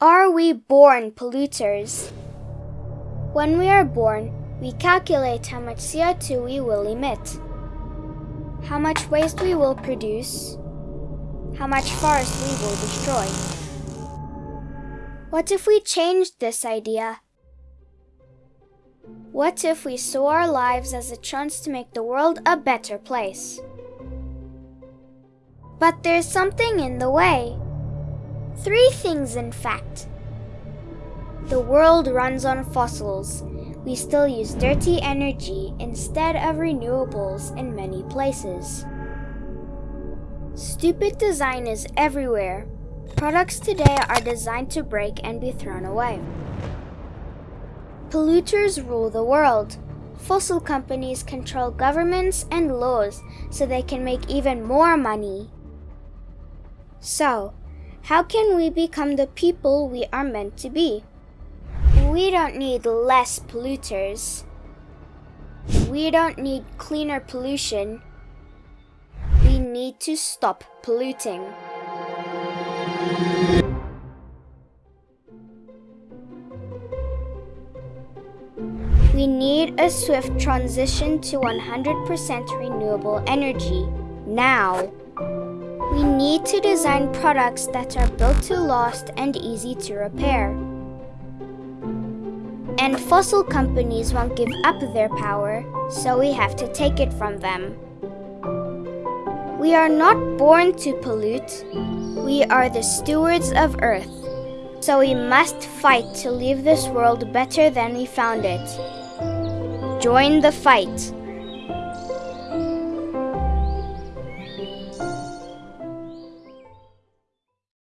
Are we born polluters? When we are born, we calculate how much CO2 we will emit, how much waste we will produce, how much forest we will destroy. What if we changed this idea? What if we saw our lives as a chance to make the world a better place? But there's something in the way. Three things, in fact. The world runs on fossils. We still use dirty energy instead of renewables in many places. Stupid design is everywhere. Products today are designed to break and be thrown away. Polluters rule the world. Fossil companies control governments and laws so they can make even more money. So, how can we become the people we are meant to be? We don't need less polluters. We don't need cleaner pollution. We need to stop polluting. We need a swift transition to 100% renewable energy now. We need to design products that are built to last and easy to repair. And fossil companies won't give up their power, so we have to take it from them. We are not born to pollute. We are the stewards of Earth. So we must fight to leave this world better than we found it. Join the fight.